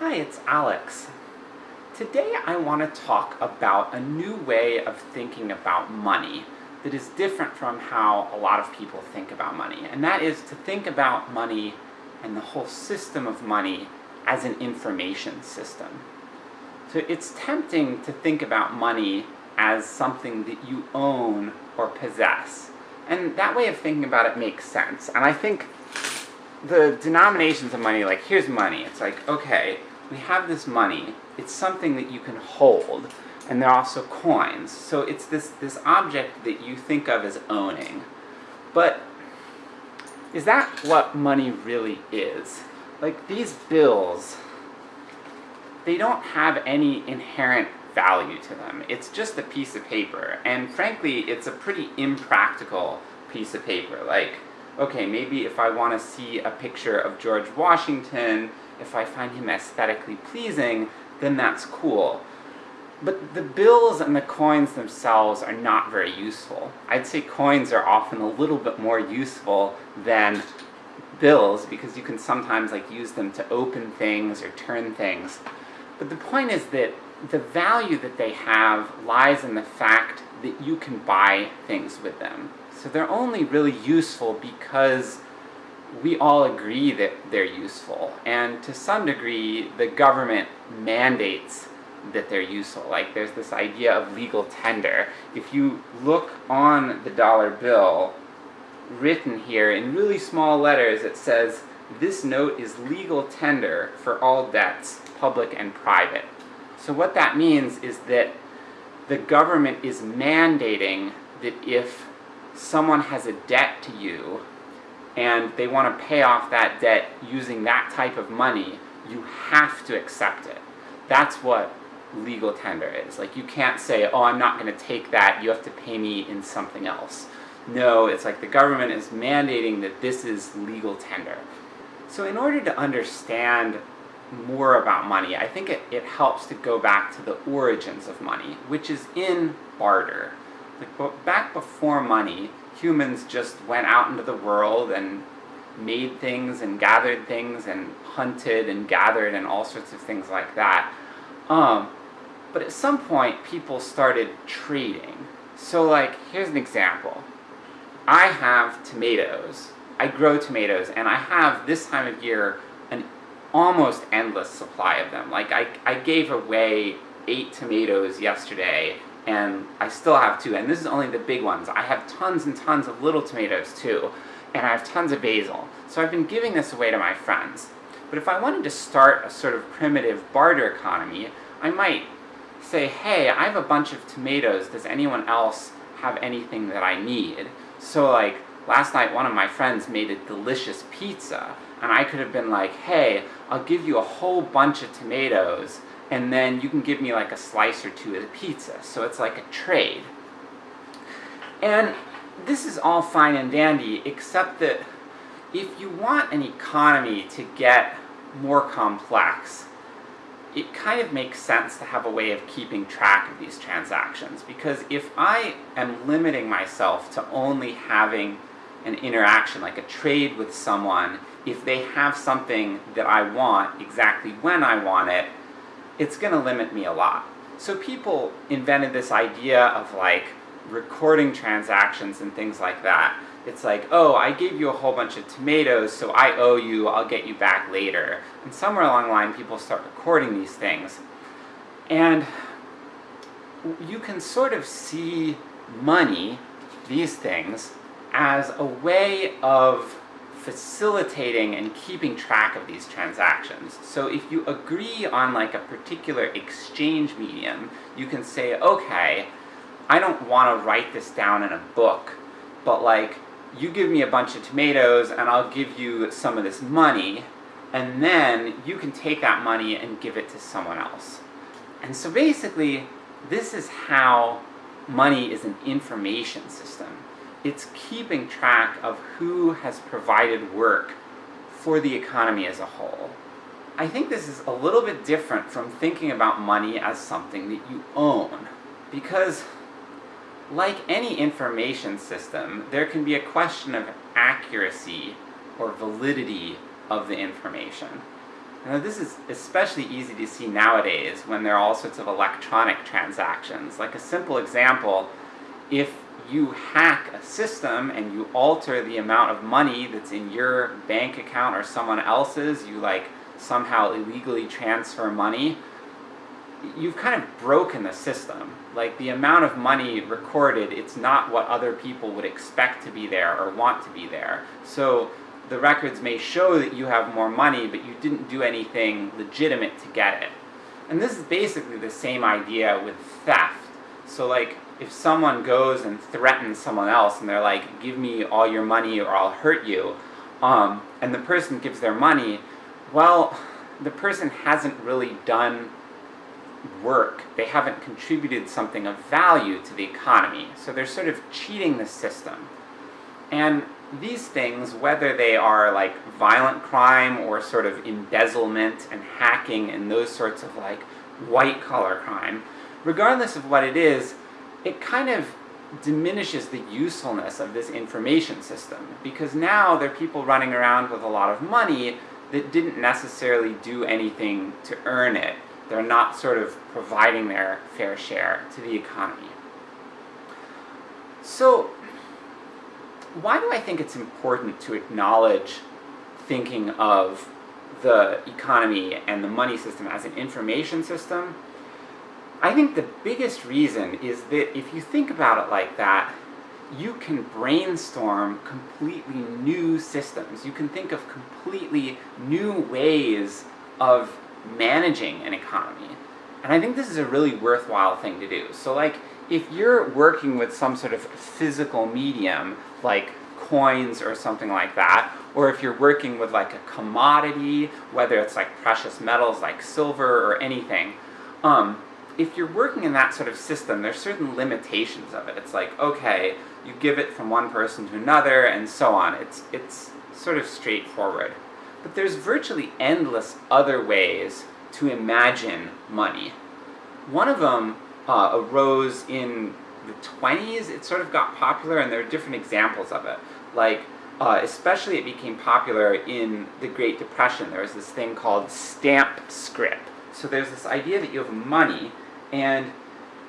Hi, it's Alex. Today I want to talk about a new way of thinking about money that is different from how a lot of people think about money, and that is to think about money and the whole system of money as an information system. So it's tempting to think about money as something that you own or possess, and that way of thinking about it makes sense, and I think the denominations of money, like here's money, it's like, okay, we have this money, it's something that you can hold, and they're also coins, so it's this, this object that you think of as owning. But, is that what money really is? Like, these bills, they don't have any inherent value to them, it's just a piece of paper, and frankly, it's a pretty impractical piece of paper, like, okay, maybe if I want to see a picture of George Washington, if I find him aesthetically pleasing, then that's cool. But the bills and the coins themselves are not very useful. I'd say coins are often a little bit more useful than bills, because you can sometimes like use them to open things or turn things. But the point is that the value that they have lies in the fact that you can buy things with them. So they're only really useful because we all agree that they're useful, and to some degree, the government mandates that they're useful. Like, there's this idea of legal tender. If you look on the dollar bill, written here in really small letters, it says, this note is legal tender for all debts, public and private. So what that means is that the government is mandating that if someone has a debt to you, and they want to pay off that debt using that type of money, you have to accept it. That's what legal tender is. Like, you can't say, oh, I'm not going to take that, you have to pay me in something else. No, it's like the government is mandating that this is legal tender. So in order to understand more about money, I think it, it helps to go back to the origins of money, which is in barter. Like, back before money, humans just went out into the world and made things and gathered things and hunted and gathered and all sorts of things like that. Um, but at some point, people started trading. So like, here's an example. I have tomatoes. I grow tomatoes, and I have, this time of year, an almost endless supply of them. Like, I, I gave away eight tomatoes yesterday, and I still have two, and this is only the big ones. I have tons and tons of little tomatoes too, and I have tons of basil. So I've been giving this away to my friends. But if I wanted to start a sort of primitive barter economy, I might say, hey, I have a bunch of tomatoes, does anyone else have anything that I need? So like, last night one of my friends made a delicious pizza, and I could have been like, hey, I'll give you a whole bunch of tomatoes, and then you can give me like a slice or two of the pizza. So it's like a trade. And this is all fine and dandy, except that if you want an economy to get more complex, it kind of makes sense to have a way of keeping track of these transactions, because if I am limiting myself to only having an interaction, like a trade with someone, if they have something that I want exactly when I want it, it's going to limit me a lot. So people invented this idea of like recording transactions and things like that. It's like, oh, I gave you a whole bunch of tomatoes, so I owe you, I'll get you back later. And somewhere along the line people start recording these things. And you can sort of see money, these things, as a way of facilitating and keeping track of these transactions. So if you agree on like a particular exchange medium, you can say, okay, I don't want to write this down in a book, but like, you give me a bunch of tomatoes and I'll give you some of this money, and then you can take that money and give it to someone else. And so basically, this is how money is an information system it's keeping track of who has provided work for the economy as a whole. I think this is a little bit different from thinking about money as something that you own, because like any information system, there can be a question of accuracy or validity of the information. Now this is especially easy to see nowadays when there are all sorts of electronic transactions. Like a simple example, if you hack a system and you alter the amount of money that's in your bank account or someone else's, you like somehow illegally transfer money, you've kind of broken the system. Like the amount of money recorded, it's not what other people would expect to be there or want to be there. So the records may show that you have more money, but you didn't do anything legitimate to get it. And this is basically the same idea with theft. So like, if someone goes and threatens someone else and they're like, give me all your money or I'll hurt you, um, and the person gives their money, well, the person hasn't really done work. They haven't contributed something of value to the economy. So they're sort of cheating the system. And these things, whether they are like violent crime or sort of embezzlement and hacking and those sorts of like white collar crime, regardless of what it is, it kind of diminishes the usefulness of this information system. Because now there are people running around with a lot of money that didn't necessarily do anything to earn it. They're not sort of providing their fair share to the economy. So, why do I think it's important to acknowledge thinking of the economy and the money system as an information system? I think the biggest reason is that if you think about it like that, you can brainstorm completely new systems. You can think of completely new ways of managing an economy. And I think this is a really worthwhile thing to do. So like, if you're working with some sort of physical medium, like coins or something like that, or if you're working with like a commodity, whether it's like precious metals like silver or anything, um, if you're working in that sort of system, there's certain limitations of it. It's like, okay, you give it from one person to another, and so on. It's, it's sort of straightforward. But there's virtually endless other ways to imagine money. One of them uh, arose in the 20s, it sort of got popular, and there are different examples of it. Like, uh, especially it became popular in the Great Depression. There was this thing called stamp scrip. So there's this idea that you have money, and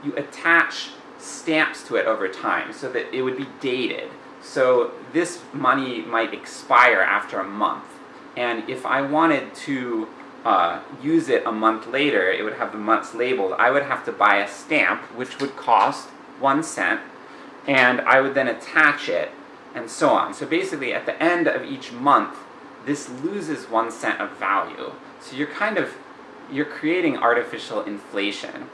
you attach stamps to it over time, so that it would be dated. So this money might expire after a month. And if I wanted to uh, use it a month later, it would have the months labeled, I would have to buy a stamp, which would cost one cent, and I would then attach it, and so on. So basically, at the end of each month, this loses one cent of value. So you're kind of, you're creating artificial inflation.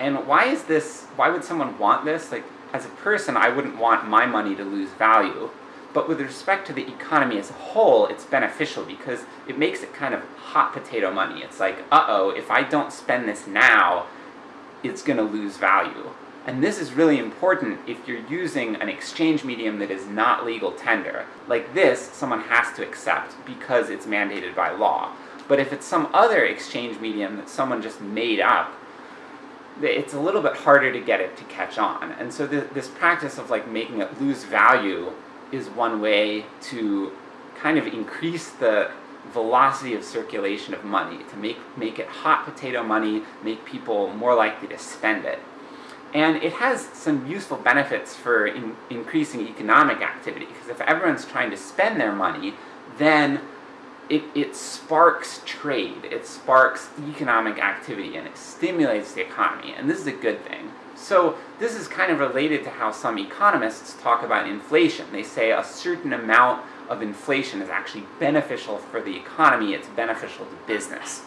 And why is this, why would someone want this? Like, as a person, I wouldn't want my money to lose value. But with respect to the economy as a whole, it's beneficial because it makes it kind of hot potato money. It's like, uh-oh, if I don't spend this now, it's gonna lose value. And this is really important if you're using an exchange medium that is not legal tender. Like this, someone has to accept because it's mandated by law. But if it's some other exchange medium that someone just made up, it's a little bit harder to get it to catch on. And so th this practice of like making it lose value is one way to kind of increase the velocity of circulation of money, to make, make it hot potato money, make people more likely to spend it. And it has some useful benefits for in, increasing economic activity, because if everyone's trying to spend their money, then it, it sparks trade, it sparks economic activity, and it stimulates the economy, and this is a good thing. So this is kind of related to how some economists talk about inflation. They say a certain amount of inflation is actually beneficial for the economy, it's beneficial to business.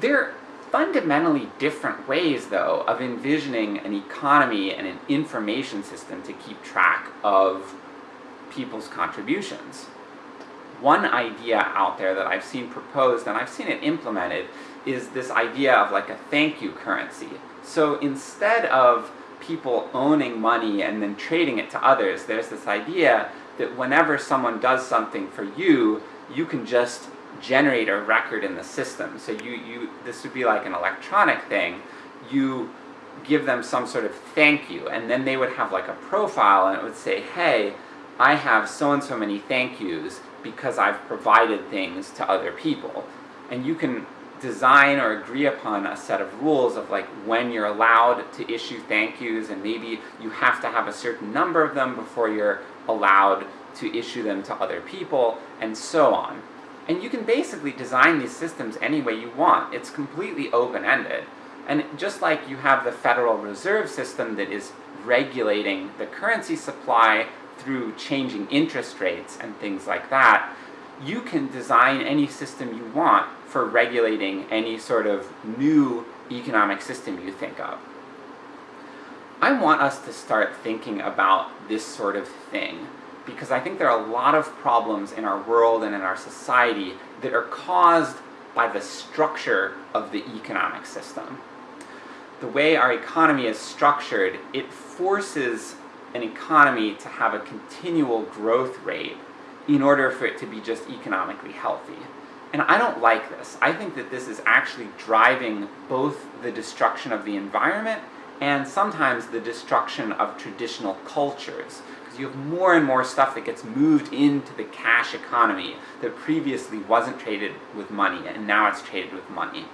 There are fundamentally different ways, though, of envisioning an economy and an information system to keep track of people's contributions one idea out there that I've seen proposed, and I've seen it implemented, is this idea of like a thank you currency. So instead of people owning money and then trading it to others, there's this idea that whenever someone does something for you, you can just generate a record in the system. So you, you, this would be like an electronic thing, you give them some sort of thank you, and then they would have like a profile and it would say, hey, I have so and so many thank yous, because I've provided things to other people. And you can design or agree upon a set of rules of like when you're allowed to issue thank yous and maybe you have to have a certain number of them before you're allowed to issue them to other people, and so on. And you can basically design these systems any way you want. It's completely open-ended. And just like you have the Federal Reserve System that is regulating the currency supply through changing interest rates and things like that, you can design any system you want for regulating any sort of new economic system you think of. I want us to start thinking about this sort of thing, because I think there are a lot of problems in our world and in our society that are caused by the structure of the economic system. The way our economy is structured, it forces an economy to have a continual growth rate in order for it to be just economically healthy. And I don't like this. I think that this is actually driving both the destruction of the environment and sometimes the destruction of traditional cultures. Because you have more and more stuff that gets moved into the cash economy that previously wasn't traded with money, and now it's traded with money.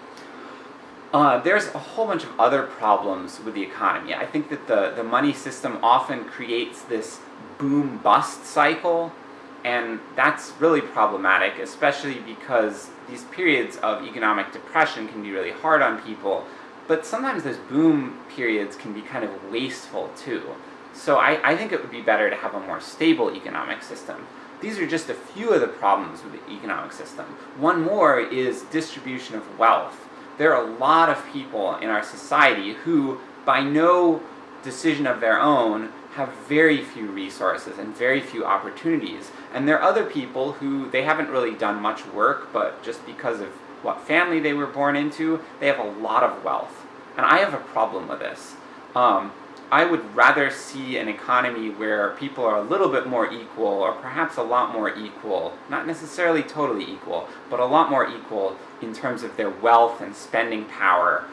Uh, there's a whole bunch of other problems with the economy. I think that the, the money system often creates this boom-bust cycle, and that's really problematic, especially because these periods of economic depression can be really hard on people, but sometimes those boom periods can be kind of wasteful too. So I, I think it would be better to have a more stable economic system. These are just a few of the problems with the economic system. One more is distribution of wealth there are a lot of people in our society who, by no decision of their own, have very few resources and very few opportunities. And there are other people who, they haven't really done much work, but just because of what family they were born into, they have a lot of wealth. And I have a problem with this. Um, I would rather see an economy where people are a little bit more equal, or perhaps a lot more equal, not necessarily totally equal, but a lot more equal in terms of their wealth and spending power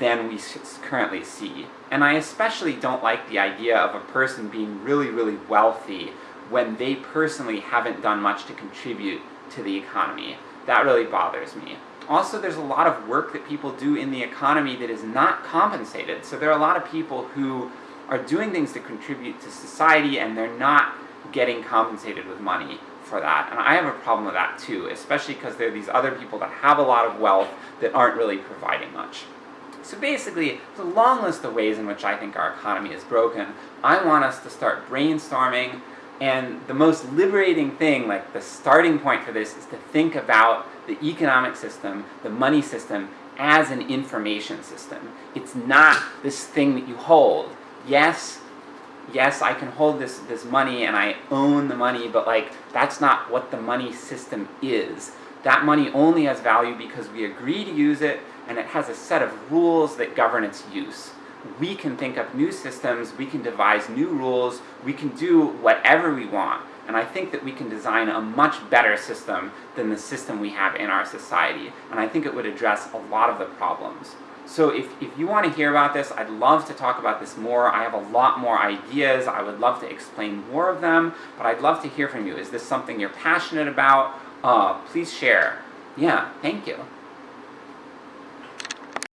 than we currently see. And I especially don't like the idea of a person being really, really wealthy when they personally haven't done much to contribute to the economy. That really bothers me. Also, there's a lot of work that people do in the economy that is not compensated. So there are a lot of people who are doing things to contribute to society and they're not getting compensated with money for that. And I have a problem with that too, especially because there are these other people that have a lot of wealth that aren't really providing much. So basically, it's a long list of ways in which I think our economy is broken. I want us to start brainstorming, and the most liberating thing, like the starting point for this, is to think about the economic system, the money system, as an information system. It's not this thing that you hold. Yes, yes, I can hold this, this money and I own the money, but like, that's not what the money system is. That money only has value because we agree to use it, and it has a set of rules that govern its use. We can think up new systems, we can devise new rules, we can do whatever we want. And I think that we can design a much better system than the system we have in our society. And I think it would address a lot of the problems. So if, if you want to hear about this, I'd love to talk about this more. I have a lot more ideas, I would love to explain more of them, but I'd love to hear from you. Is this something you're passionate about? Uh, please share. Yeah, thank you.